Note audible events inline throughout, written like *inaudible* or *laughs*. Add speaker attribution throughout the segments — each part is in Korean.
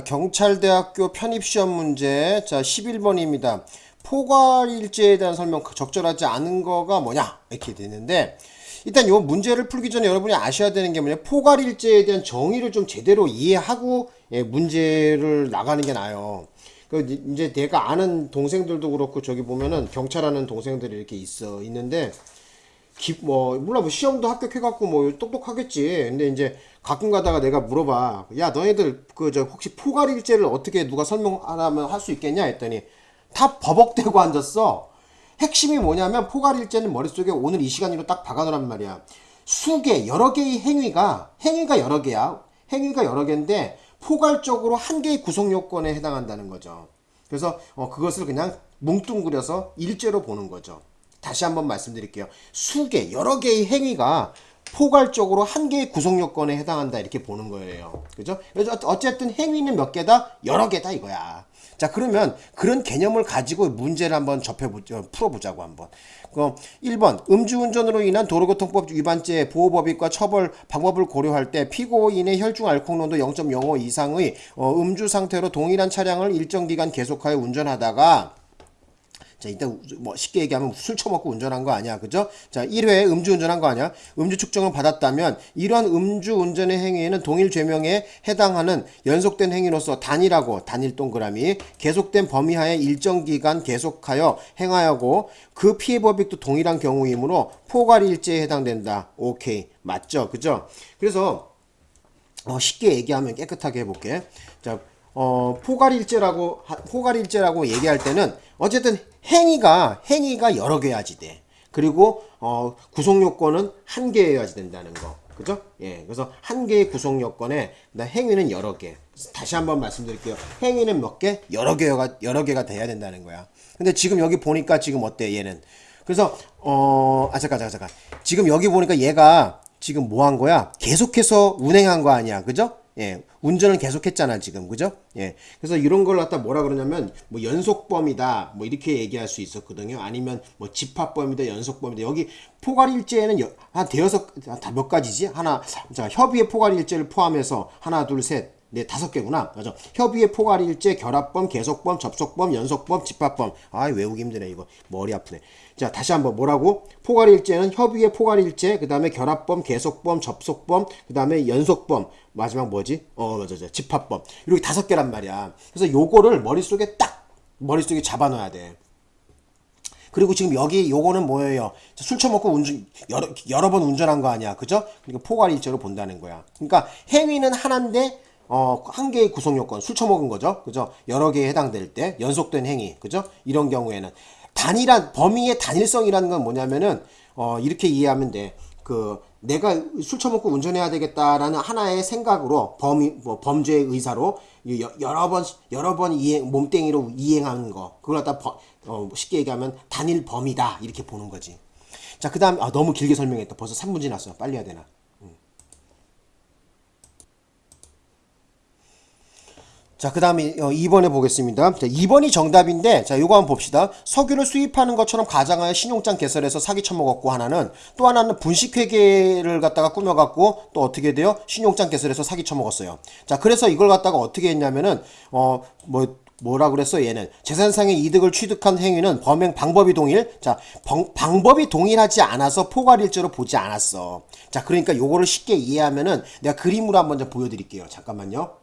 Speaker 1: 경찰대학교 편입시험 문제 자 11번입니다. 포괄일제에 대한 설명 적절하지 않은 거가 뭐냐 이렇게 되는데 일단 이 문제를 풀기 전에 여러분이 아셔야 되는 게 뭐냐 포괄일제에 대한 정의를 좀 제대로 이해하고 예, 문제를 나가는 게 나아요. 그 이제 내가 아는 동생들도 그렇고 저기 보면은 경찰하는 동생들이 이렇게 있어 있는데 기, 뭐 몰라 뭐 시험도 합격해갖고 뭐 똑똑하겠지. 근데 이제 가끔 가다가 내가 물어봐. 야 너희들 그 저 혹시 포괄일제를 어떻게 누가 설명하면 할 수 있겠냐 했더니 다 버벅대고 *laughs* 앉았어. 핵심이 뭐냐면 포괄일제는 머릿속에 오늘 이 시간으로 딱 박아놓란 말이야. 수개 여러 개의 행위가 행위가 여러 개야. 행위가 여러 개인데 포괄적으로 한 개의 구성 요건에 해당한다는 거죠. 그래서 어, 그것을 그냥 뭉뚱그려서 일제로 보는 거죠. 다시 한번 말씀드릴게요. 수개, 여러 개의 행위가 포괄적으로 한 개의 구성 요건에 해당한다 이렇게 보는 거예요. 그죠? 그래서 어쨌든 행위는 몇 개다? 여러 개다 이거야. 자 그러면 그런 개념을 가지고 문제를 한번 접해보자 풀어보자고 한번 그 1번 음주운전으로 인한 도로교통법 위반죄 보호법익과 처벌 방법을 고려할 때 피고인의 혈중 알코올 농도 0.05 이상의 어, 음주 상태로 동일한 차량을 일정 기간 계속하여 운전하다가 자, 일단 뭐 쉽게 얘기하면 술 처먹고 운전한 거 아니야. 그죠? 자, 1회 음주 운전한 거 아니야. 음주 측정을 받았다면 이러한 음주 운전의 행위에는 동일 죄명에 해당하는 연속된 행위로서 단일하고 단일 동그라미 계속된 범위 하에 일정 기간 계속하여 행하여고 그 피해 법익도 동일한 경우이므로 포괄일제에 해당된다. 오케이. 맞죠? 그죠? 그래서 어, 쉽게 얘기하면 깨끗하게 해볼게. 자, 어, 포괄일제라고 포괄일제라고 얘기할 때는 어쨌든 행위가 행위가 여러 개야지 돼. 그리고 어, 구성 요건은 한 개여야지 된다는 거. 그죠? 예. 그래서 한 개의 구성 요건에 나 행위는 여러 개. 다시 한번 말씀드릴게요. 행위는 몇 개? 여러 개가 여러 개가 돼야 된다는 거야. 근데 지금 여기 보니까 지금 어때? 얘는. 그래서 어, 아 잠깐 잠깐 잠깐. 지금 여기 보니까 얘가 지금 뭐 한 거야? 계속해서 운행한 거 아니야. 그죠? 예, 운전을 계속했잖아 지금 그죠? 예, 그래서 이런 걸 갖다 뭐라 그러냐면 뭐 연속범이다 뭐 이렇게 얘기할 수 있었거든요. 아니면 뭐 집합범이다 연속범이다 여기 포괄일제에는 한 대여섯 다 몇 가지지? 하나 자 협의의 포괄일제를 포함해서 하나 둘 셋. 네, 다섯 개구나. 맞아. 협의의 포괄일제, 결합범, 계속범, 접속범, 연속범, 집합범. 아, 외우기 힘드네, 이거. 머리 아프네. 자, 다시 한번 뭐라고? 포괄일제는 협의의 포괄일제, 그 다음에 결합범, 계속범, 접속범, 그 다음에 연속범. 마지막 뭐지? 어, 맞아, 맞아. 집합범. 이렇게 다섯 개란 말이야. 그래서 요거를 머릿속에 딱, 머릿속에 잡아놔야 돼. 그리고 지금 여기 요거는 뭐예요? 술 처먹고 운전 여러 여러 번 운전한 거 아니야, 그죠? 그러니까 포괄일제로 본다는 거야. 그러니까 행위는 하나인데 어, 한 개의 구성 요건, 술 처먹은 거죠. 그죠? 여러 개에 해당될 때, 연속된 행위, 그죠? 이런 경우에는. 단일한, 범위의 단일성이라는 건 뭐냐면은, 어, 이렇게 이해하면 돼. 그, 내가 술 처먹고 운전해야 되겠다라는 하나의 생각으로, 범위, 뭐, 범죄의 의사로, 여러 번, 여러 번 이행, 몸땡이로 이행하는 거. 그걸 갖다, 버, 어, 쉽게 얘기하면 단일 범이다. 이렇게 보는 거지. 자, 그 다음, 아, 너무 길게 설명했다. 벌써 3분 지났어. 빨리 해야 되나. 자, 그 다음에 어, 2번에 보겠습니다. 자, 2번이 정답인데, 자, 요거 한번 봅시다. 석유를 수입하는 것처럼 가장하여 신용장 개설해서 사기 쳐먹었고, 하나는, 또 하나는 분식회계를 갖다가 꾸며갖고, 또 어떻게 돼요? 신용장 개설해서 사기 쳐먹었어요. 자, 그래서 이걸 갖다가 어떻게 했냐면은, 어, 뭐, 뭐라 그랬어 얘는 재산상의 이득을 취득한 행위는 범행 방법이 동일 자 방, 방법이 동일하지 않아서 포괄일제로 보지 않았어 자 그러니까 요거를 쉽게 이해하면은 내가 그림으로 한번 좀 보여드릴게요 잠깐만요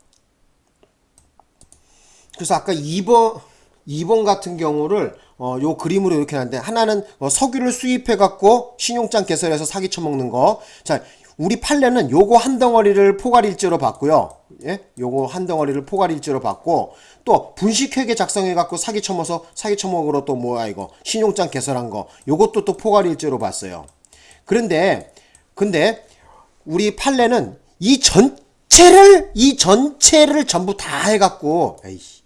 Speaker 1: 그래서 아까 2번 2번 같은 경우를 어, 요 그림으로 이렇게 하는데 하나는 어, 석유를 수입해 갖고 신용장 개설해서 사기 쳐먹는 거. 자, 우리 판례는 요거 한 덩어리를 포괄일제로 봤고요. 예? 요거 한 덩어리를 포괄일제로 봤고 또 분식회계 작성해 갖고 사기 쳐먹어서 사기 쳐먹으러 또 뭐야 이거 신용장 개설한 거. 요것도 또 포괄일제로 봤어요. 그런데 근데 우리 판례는 이 전체를 이 전체를 전부 다 해 갖고 에이씨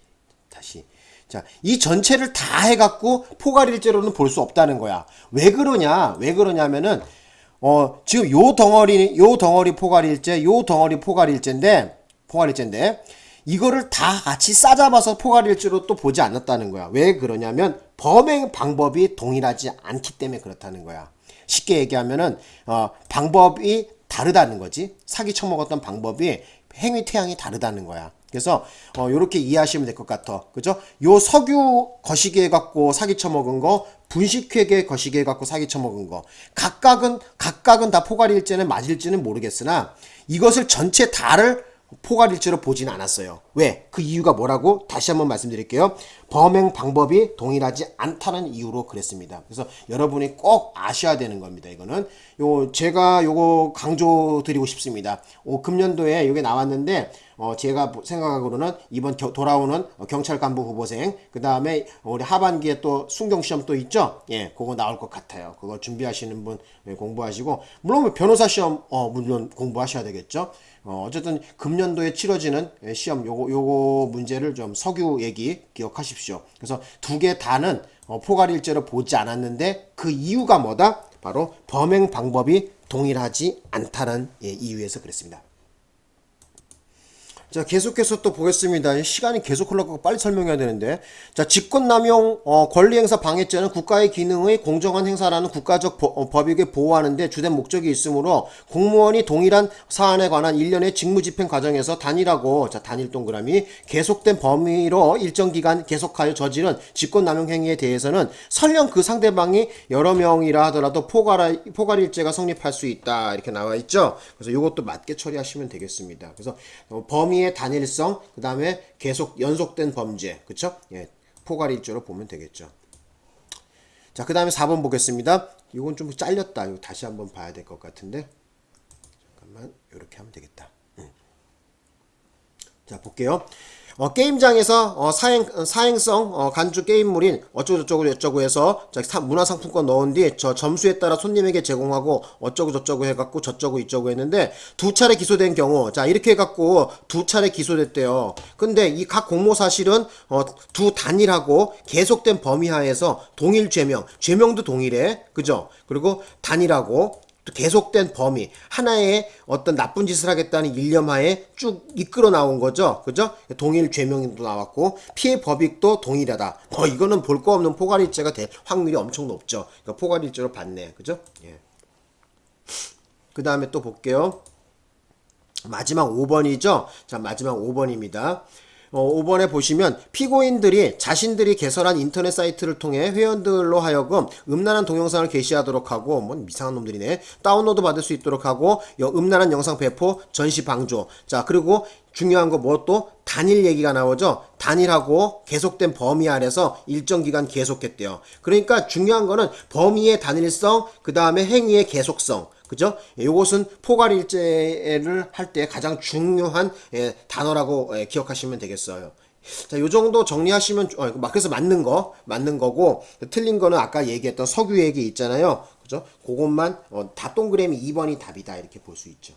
Speaker 1: 자, 이 전체를 다 해갖고 포괄일제로는 볼 수 없다는 거야. 왜 그러냐? 왜 그러냐면은, 어, 지금 요 덩어리, 요 덩어리 포괄일제, 요 덩어리 포괄일제인데, 포괄일제인데, 이거를 다 같이 싸잡아서 포괄일제로 또 보지 않았다는 거야. 왜 그러냐면, 범행 방법이 동일하지 않기 때문에 그렇다는 거야. 쉽게 얘기하면은, 어, 방법이 다르다는 거지. 사기 쳐먹었던 방법이 행위 태양이 다르다는 거야. 그래서 어 요렇게 이해하시면 될 것 같아. 그죠? 요 석유 거시기해 갖고 사기 쳐먹은 거 분식회계 거시기해 갖고 사기 쳐먹은 거 각각은 각각은 다 포괄일제는 맞을지는 모르겠으나 이것을 전체 다를 포괄일제로 보진 않았어요. 왜? 그 이유가 뭐라고? 다시 한번 말씀드릴게요. 범행 방법이 동일하지 않다는 이유로 그랬습니다. 그래서 여러분이 꼭 아셔야 되는 겁니다. 이거는 요 제가 요거 강조 드리고 싶습니다. 오, 금년도에 이게 나왔는데 어, 제가 생각하기로는 이번 겨, 돌아오는 경찰 간부 후보생, 그 다음에 우리 하반기에 또 순경 시험 또 있죠? 예, 그거 나올 것 같아요. 그거 준비하시는 분 예, 공부하시고, 물론 뭐 변호사 시험, 어, 물론 공부하셔야 되겠죠? 어, 어쨌든 금년도에 치러지는 예, 시험 요거, 요거 문제를 좀 석유 얘기 기억하십시오. 그래서 두 개 다는 어, 포괄일제로 보지 않았는데 그 이유가 뭐다? 바로 범행 방법이 동일하지 않다는 예, 이유에서 그랬습니다. 자, 계속해서 또 보겠습니다. 시간이 계속 흘러가고 빨리 설명해야 되는데. 자, 직권남용, 어, 권리행사 방해죄는 국가의 기능의 공정한 행사라는 국가적 법, 어, 법익에 보호하는데 주된 목적이 있으므로 공무원이 동일한 사안에 관한 일련의 직무집행 과정에서 단일하고, 자, 단일 동그라미, 계속된 범위로 일정 기간 계속하여 저지른 직권남용 행위에 대해서는 설령 그 상대방이 여러 명이라 하더라도 포괄, 포괄일제가 성립할 수 있다. 이렇게 나와 있죠. 그래서 이것도 맞게 처리하시면 되겠습니다. 그래서 어, 범위 행위의 단일성, 그 다음에 계속 연속된 범죄, 그쵸? 예, 포괄일조로 보면 되겠죠. 자, 그 다음에 4번 보겠습니다. 이건 좀 잘렸다. 이거 다시 한번 봐야 될 것 같은데. 잠깐만, 이렇게 하면 되겠다. 음. 자, 볼게요. 어, 게임장에서 어, 사행, 사행성 어, 간주 게임물인 어쩌고저쩌고 저쩌고 해서 자, 문화상품권 넣은 뒤 저 점수에 따라 손님에게 제공하고 어쩌고저쩌고 해갖고 저쩌고 이쩌고 했는데 두 차례 기소된 경우 자 이렇게 해갖고 두 차례 기소됐대요. 근데 이 각 공모 사실은 어, 두 단일하고 계속된 범위 하에서 동일 죄명 죄명도 동일해. 그죠? 그리고 단일하고 또 계속된 범위 하나의 어떤 나쁜 짓을 하겠다는 일념하에 쭉 이끌어 나온 거죠. 그죠? 동일 죄명도 나왔고 피해 법익도 동일하다. 뭐 이거는 볼 거 없는 포괄일죄가 될 확률이 엄청 높죠. 그러니까 포괄일죄로 봤네. 그죠? 예. 그 다음에 또 볼게요. 마지막 5번이죠? 자 마지막 5번입니다 어, 5번에 보시면 피고인들이 자신들이 개설한 인터넷 사이트를 통해 회원들로 하여금 음란한 동영상을 게시하도록 하고 뭐 이상한 놈들이네. 다운로드 받을 수 있도록 하고 음란한 영상 배포 전시 방조. 자 그리고 중요한 거 뭐 또? 단일 얘기가 나오죠? 단일하고 계속된 범위 아래서 일정 기간 계속했대요. 그러니까 중요한 거는 범위의 단일성 그 다음에 행위의 계속성 그죠? 이것은 포괄일제를 할 때 가장 중요한 예, 단어라고 예, 기억하시면 되겠어요. 자, 요 정도 정리하시면, 어, 그래서 맞는 거, 맞는 거고, 틀린 거는 아까 얘기했던 석유 얘기 있잖아요. 그죠? 그것만, 어, 다 동그라미 2번이 답이다. 이렇게 볼 수 있죠.